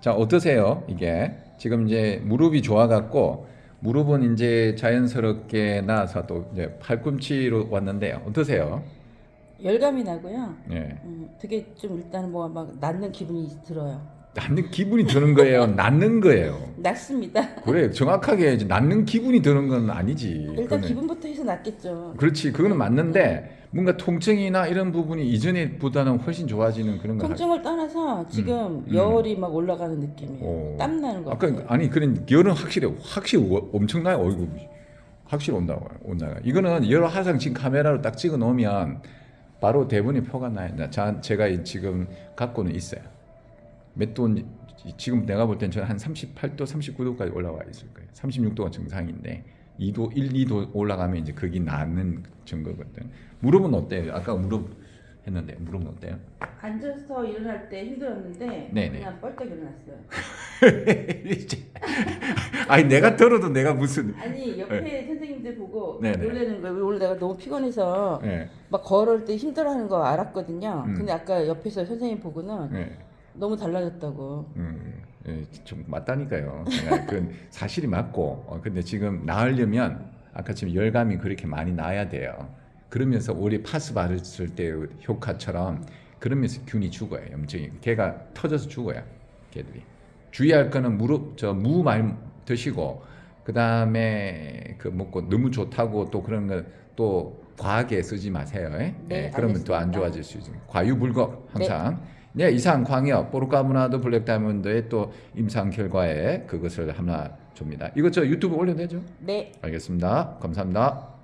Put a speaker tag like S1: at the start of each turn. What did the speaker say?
S1: 자 어떠세요 이게 지금 이제 무릎이 좋아갖고 무릎은 이제 자연스럽게 나와서 또 이제 팔꿈치로 왔는데요 어떠세요?
S2: 열감이 나고요.
S1: 예.
S2: 음, 되게 좀 일단 뭐 막 낫는 기분이 들어요.
S1: 낫는 기분이 드는 거예요 낫는 거예요
S2: 낫습니다.
S1: 그래 정확하게 이제 낫는 기분이 드는 건 아니지
S2: 일단
S1: 그거는.
S2: 기분부터 해서 낫겠죠.
S1: 그렇지 그거는 맞는데 뭔가 통증이나 이런 부분이 이전에보다는 훨씬 좋아지는 그런 거
S2: 통증을 떠나서 지금
S1: 음.
S2: 열이 막 올라가는 느낌이에요.
S1: 오.
S2: 땀 나는 거
S1: 아까
S2: 같아요.
S1: 아니 그런 열은 확실히 확실히 오- 엄청나요 어이구 확실히 온다고 온다가 이거는 열 화상 지금 카메라로 딱 찍어 놓으면 바로 대본이 표가 나요 나- 자, 제가 이 지금 갖고는 있어요 몇도 지금 내가 볼 땐 저는 한 38도 39도까지 올라와 있을 거예요 36도가 정상인데 2도 1, 2도 올라가면 이제 거기 나는 증거거든 무릎은 어때요 아까 무릎 했는데 무릎은 어때요
S2: 앉아서 일어날 때 힘들었는데
S1: 네네.
S2: 그냥 뻘떡 일어났어요.
S1: 이제 아니 내가 들어도 내가 무슨
S2: 아니 옆에 선생님들 보고
S1: 네. 네네.
S2: 놀라는 거예요. 오늘 내가 너무 피곤해서
S1: 예,
S2: 막 걸을 때 힘들어하는 거 알았거든요.
S1: 음.
S2: 근데 아까 옆에서 선생님 보고는
S1: 예.
S2: 너무 달라졌다고.
S1: 음, 예, 좀 맞다니까요. 그 사실이 맞고, 어, 근데 지금 나으려면 아까 지금 열감이 그렇게 많이 나야 돼요. 그러면서 우리 파스 바르을 때 효과처럼 그러면서 균이 죽어요. 염증이 걔가 터져서 죽어요. 걔들이 주의할 거는 무릎 저 무 많이 드시고 그 다음에 그 먹고 너무 좋다고 또 그런 거 또 과하게 쓰지 마세요. 예?
S2: 네,
S1: 예, 그러면 또 안. 좋아질 수 있어요. 과유불급 항상. 네, 이상 광역 보르카문화도 블랙 다이아몬드의 또 임상 결과에 그것을 하나 줍니다. 이거 저 유튜브 올려도 되죠?
S2: 네.
S1: 알겠습니다. 감사합니다.